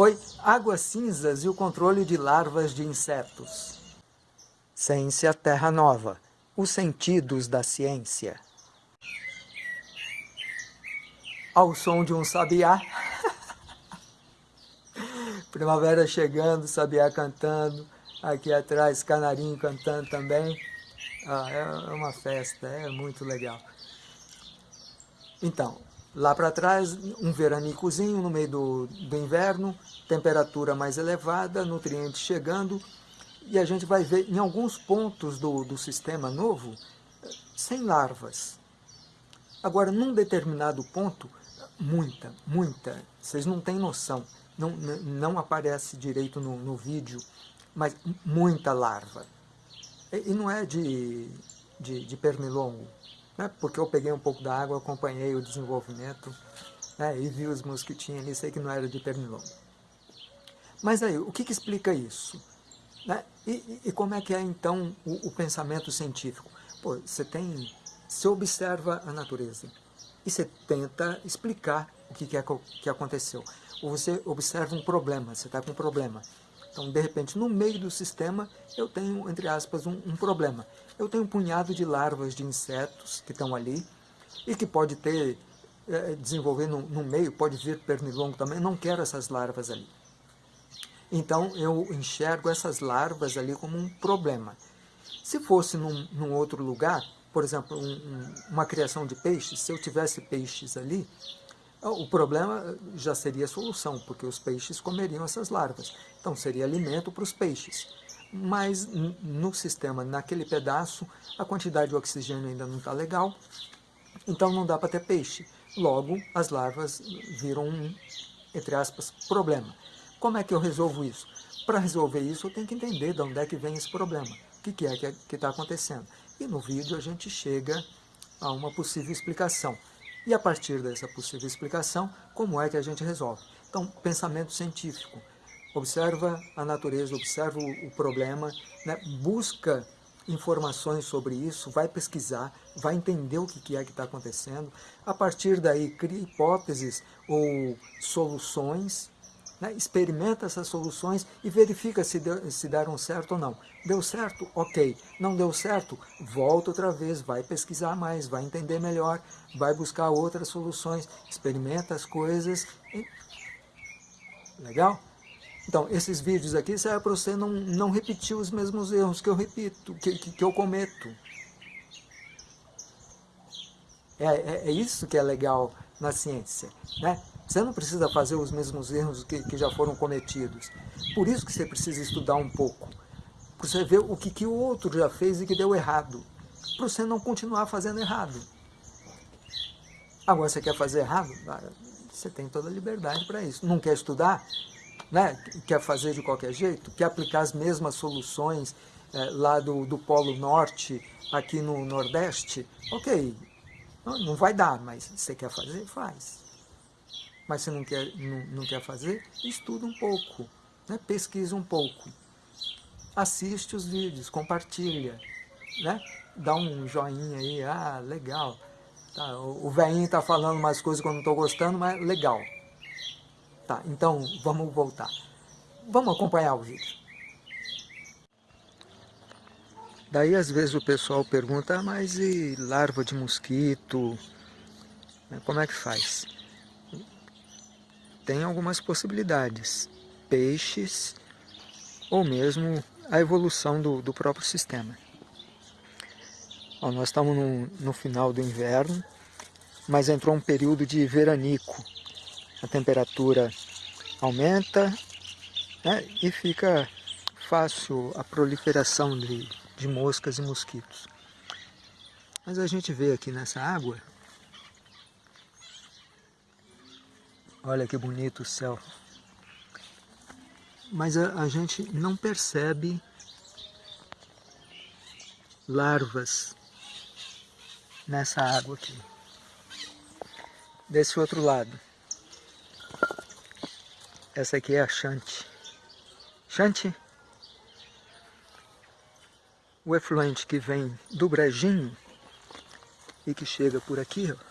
Oi, águas cinzas e o controle de larvas de insetos. Ciência Terra Nova, os sentidos da ciência. Ao som de um sabiá. Primavera chegando, sabiá cantando. Aqui atrás, canarinho cantando também. Ah, é uma festa, é muito legal. Então, Lá para trás, um veranicozinho no meio do, do inverno, temperatura mais elevada, nutrientes chegando, e a gente vai ver em alguns pontos do, do sistema novo, sem larvas. Agora, num determinado ponto, muita, muita, vocês não têm noção, não, não aparece direito no, no vídeo, mas muita larva. E, e não é de, de, de pernilongo, né? porque eu peguei um pouco da água, acompanhei o desenvolvimento né? e vi os mosquitinhos ali, sei que não era de pernilongo. Mas aí, o que, que explica isso? Né? E, e, e, como é que é então o, o, pensamento científico? Pô, você tem, você observa a natureza e você tenta explicar o que, que, é, que aconteceu. Ou você observa um problema, você está com um problema. Então, de repente, no meio do sistema, eu tenho, entre aspas, um, um problema. Eu tenho um punhado de larvas de insetos que estão ali e que pode ter, é, desenvolver no, no meio, pode vir pernilongo também, eu não quero essas larvas ali. Então, eu enxergo essas larvas ali como um problema. Se fosse num, num outro lugar, por exemplo, um, um, uma criação de peixes, se eu tivesse peixes ali, o problema já seria a solução, porque os peixes comeriam essas larvas. Então seria alimento para os peixes. Mas no sistema, naquele pedaço, a quantidade de oxigênio ainda não está legal, então não dá para ter peixe. Logo, as larvas viram um, entre aspas, problema. Como é que eu resolvo isso? Para resolver isso, eu tenho que entender de onde é que vem esse problema. O que, que é que está acontecendo? E no vídeo a gente chega a uma possível explicação. E a partir dessa possível explicação, como é que a gente resolve? Então, pensamento científico. Observa a natureza, observa o, problema, né? busca informações sobre isso, vai pesquisar, vai entender o que é que está acontecendo. A partir daí, cria hipóteses ou soluções né? experimenta essas soluções e verifica se, deu, se deram certo ou não. Deu certo? Ok. Não deu certo? Volta outra vez, vai pesquisar mais, vai entender melhor, vai buscar outras soluções, experimenta as coisas. E... Legal? Então, esses vídeos aqui servem para você não, não repetir os mesmos erros que eu repito, que, que, que eu cometo. É, é, é, isso que é legal na ciência. Né? Você não precisa fazer os mesmos erros que, que já foram cometidos. Por isso que você precisa estudar um pouco. Para você ver o que, que o outro já fez e que deu errado. Para você não continuar fazendo errado. Agora, você quer fazer errado? Ah, você tem toda a liberdade para isso. Não quer estudar? Né? Quer fazer de qualquer jeito? Quer aplicar as mesmas soluções é, lá do, do Polo Norte, aqui no Nordeste? Ok, não, não vai dar, mas você quer fazer? Faz mas você não quer, não, não quer fazer, estuda um pouco, né? pesquisa um pouco. Assiste os vídeos, compartilha, né? dá um joinha aí, ah, legal. Tá, o, velhinho está falando umas coisas que eu não estou gostando, mas legal. Tá, então vamos voltar. Vamos acompanhar o vídeo. Daí às vezes o pessoal pergunta, ah, mas e larva de mosquito? Como é que faz? Tem algumas possibilidades, peixes ou mesmo a evolução do, do próprio sistema. Ó, nós estamos no, no final do inverno, mas entrou um período de veranico. A temperatura aumenta né, e fica fácil a proliferação de, de moscas e mosquitos. Mas a gente vê aqui nessa água Olha que bonito o céu. Mas a, a gente não percebe larvas nessa água aqui. Desse outro lado. Essa aqui é a Chante. Chante, o efluente que vem do brejinho e que chega por aqui, ó,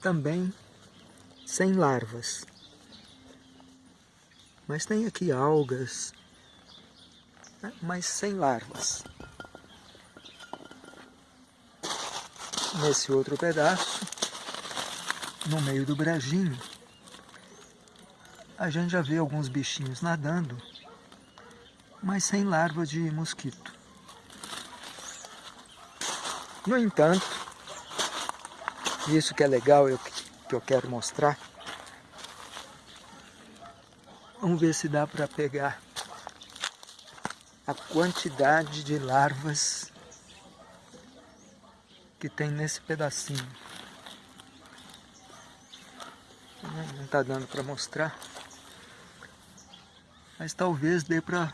também sem larvas. Mas tem aqui algas, né? mas sem larvas. Nesse outro pedaço, no meio do brejinho, a gente já vê alguns bichinhos nadando, mas sem larva de mosquito. No entanto, isso que é legal, eu, que eu quero mostrar, vamos ver se dá para pegar a quantidade de larvas que tem nesse pedacinho. Não está dando para mostrar, mas talvez dê para...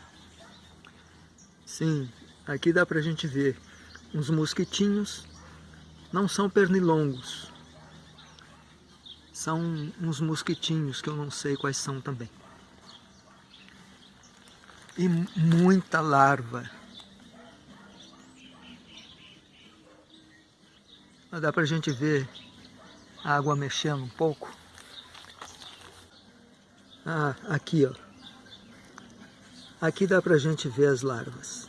Sim, aqui dá para a gente ver uns mosquitinhos, não são pernilongos, são uns mosquitinhos que eu não sei quais são também. E muita larva. Dá pra gente ver a água mexendo um pouco. Ah, aqui ó. Aqui dá pra gente ver as larvas.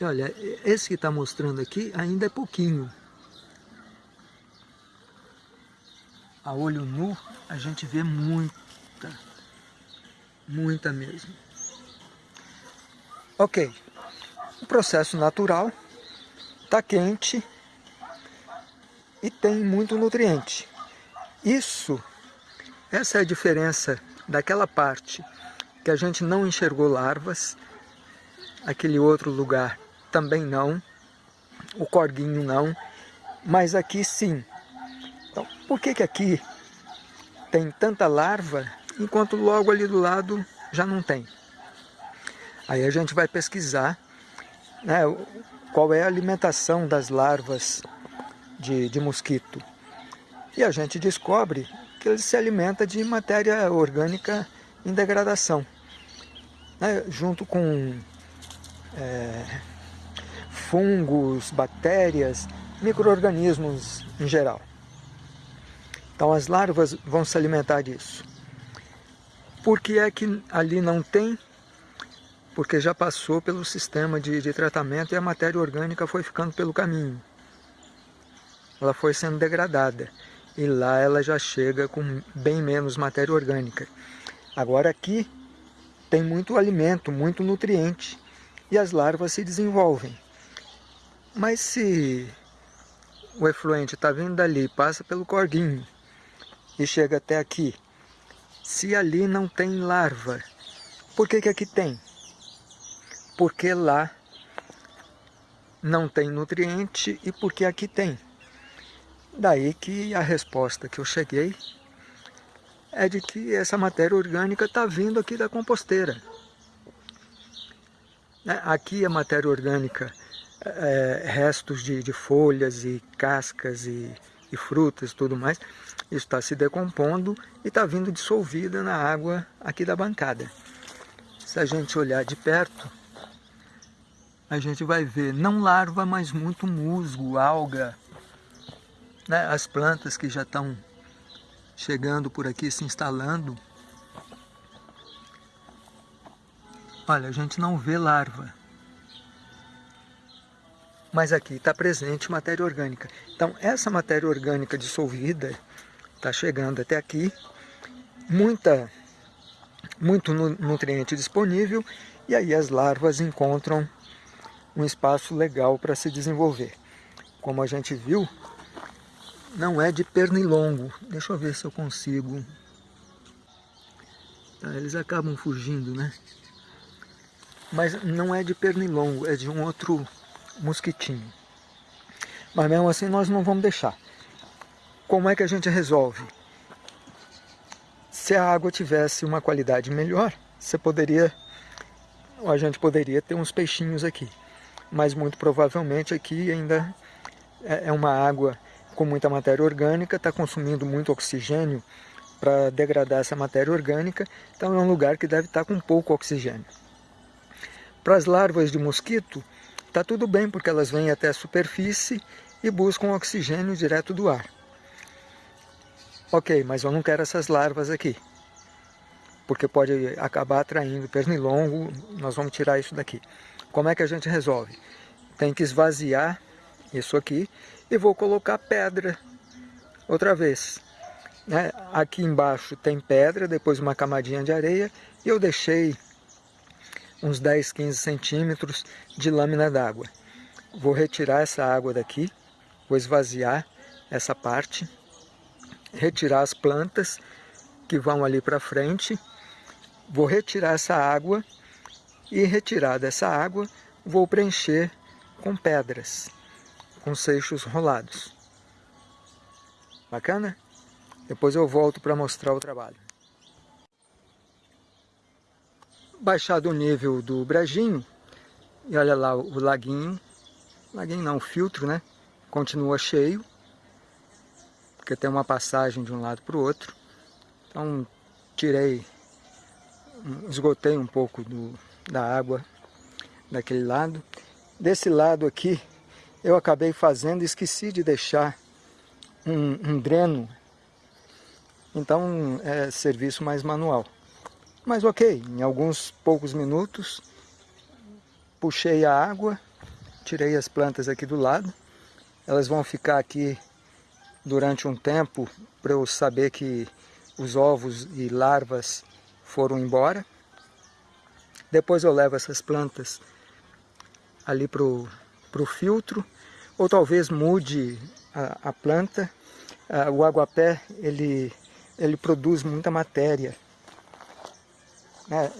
Olha, esse que está mostrando aqui ainda é pouquinho. A olho nu a gente vê muita, muita mesmo. Ok, o processo natural está quente e tem muito nutriente. Isso, essa é a diferença daquela parte que a gente não enxergou larvas, aquele outro lugar também não, o corguinho não, mas aqui sim. Então, por que que aqui tem tanta larva, enquanto logo ali do lado já não tem? Aí a gente vai pesquisar né, qual é a alimentação das larvas de, de mosquito. E a gente descobre que ele se alimenta de matéria orgânica em degradação, né, junto com é, fungos, bactérias, micro-organismos em geral. Então as larvas vão se alimentar disso. Por que é que ali não tem? Porque já passou pelo sistema de, de tratamento e a matéria orgânica foi ficando pelo caminho. Ela foi sendo degradada e lá ela já chega com bem menos matéria orgânica. Agora aqui tem muito alimento, muito nutriente e as larvas se desenvolvem. Mas se o efluente está vindo dali, passa pelo corguinho e chega até aqui, se ali não tem larva, por que, que aqui tem? Porque lá não tem nutriente e porque aqui tem. Daí que a resposta que eu cheguei é de que essa matéria orgânica está vindo aqui da composteira. Né, aqui a matéria orgânica é, restos de, de, folhas e cascas e, e frutas e tudo mais, está se decompondo e está vindo dissolvida na água aqui da bancada. Se a gente olhar de perto, a gente vai ver não larva, mas muito musgo, alga, né? as plantas que já estão chegando por aqui, se instalando. Olha, a gente não vê larva, mas aqui está presente matéria orgânica. Então, essa matéria orgânica dissolvida está chegando até aqui, muita, muito nutriente disponível, e aí as larvas encontram um espaço legal para se desenvolver. Como a gente viu, não é de pernilongo. Deixa eu ver se eu consigo. Tá, eles acabam fugindo, né? Mas não é de pernilongo, é de um outro mosquitinho. Mas mesmo assim nós não vamos deixar. Como é que a gente resolve? Se a água tivesse uma qualidade melhor, você poderia, a gente poderia ter uns peixinhos aqui. Mas muito provavelmente aqui ainda é, é uma água com muita matéria orgânica, está consumindo muito oxigênio para degradar essa matéria orgânica, então é um lugar que deve estar tá com pouco oxigênio. Para as larvas de mosquito, Está tudo bem porque elas vêm até a superfície e buscam oxigênio direto do ar. Ok, mas eu não quero essas larvas aqui, porque pode acabar atraindo pernilongo, nós vamos tirar isso daqui. Como é que a gente resolve? Tem que esvaziar isso aqui e vou colocar pedra outra vez. Né? Aqui embaixo tem pedra, depois uma camadinha de areia e eu deixei uns 10, 15 centímetros de lâmina d'água. Vou retirar essa água daqui, vou esvaziar essa parte, retirar as plantas que vão ali para frente, vou retirar essa água e retirar dessa água vou preencher com pedras, com seixos rolados. Bacana? Depois eu volto para mostrar o trabalho. Baixado o nível do brejinho, e olha lá o laguinho, laguinho não, o filtro, né? Continua cheio, porque tem uma passagem de um lado para o outro. Então tirei, esgotei um pouco do, da água daquele lado. Desse lado aqui, eu acabei fazendo, esqueci de deixar um, um dreno. Então é serviço mais manual. Mas ok, em alguns poucos minutos, puxei a água, tirei as plantas aqui do lado. Elas vão ficar aqui durante um tempo para eu saber que os ovos e larvas foram embora. Depois eu levo essas plantas ali para o filtro, ou talvez mude a, a planta. Ah, o aguapé, ele, ele produz muita matéria é,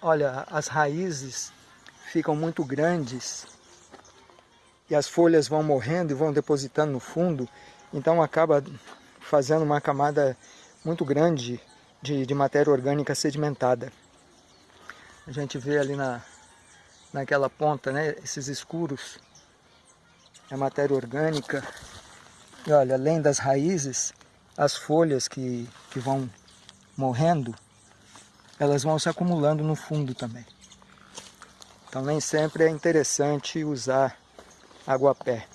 olha, as raízes ficam muito grandes e as folhas vão morrendo e vão depositando no fundo, então acaba fazendo uma camada muito grande de, de matéria orgânica sedimentada. A gente vê ali na, naquela ponta, né, esses escuros, é matéria orgânica. E olha, além das raízes, as folhas que, que vão morrendo, elas vão se acumulando no fundo também. Então nem sempre é interessante usar aguapé.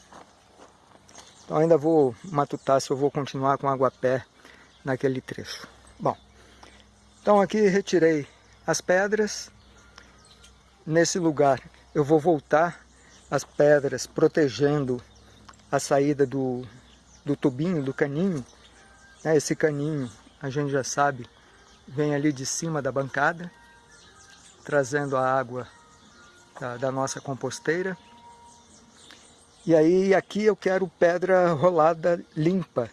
Então ainda vou matutar se eu vou continuar com aguapé naquele trecho. Bom, então aqui retirei as pedras. Nesse lugar eu vou voltar as pedras protegendo a saída do, do tubinho, do caninho. Né, esse caninho, a gente já sabe, vem ali de cima da bancada, trazendo a água da, da nossa composteira. E aí aqui eu quero pedra rolada limpa,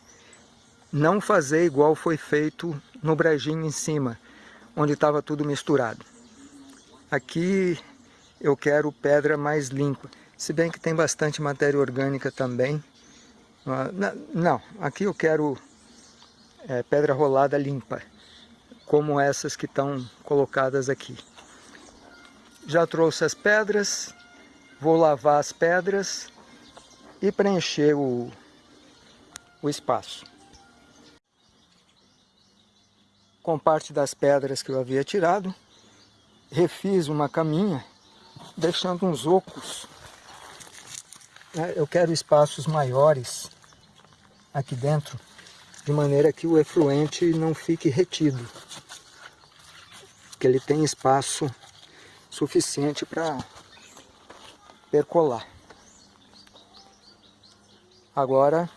não fazer igual foi feito no brejinho em cima, onde estava tudo misturado. Aqui eu quero pedra mais limpa, se bem que tem bastante matéria orgânica também. Ah, não, aqui eu quero é, pedra rolada limpa como essas que estão colocadas aqui. Já trouxe as pedras, vou lavar as pedras e preencher o, o espaço. Com parte das pedras que eu havia tirado, refiz uma caminha, deixando uns ocos. É, eu quero espaços maiores aqui dentro, de maneira que o efluente não fique retido que ele tem espaço suficiente para percolar. Agora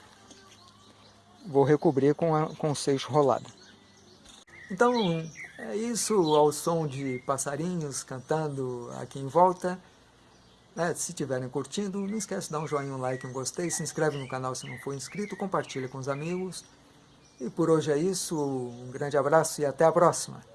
vou recobrir com, a, com o seixo rolado. Então é isso ao som de passarinhos cantando aqui em volta. É, se estiverem curtindo, não esquece de dar um joinha, um like, um gostei, se inscreve no canal se não for inscrito, compartilha com os amigos. E por hoje é isso, um grande abraço e até a próxima!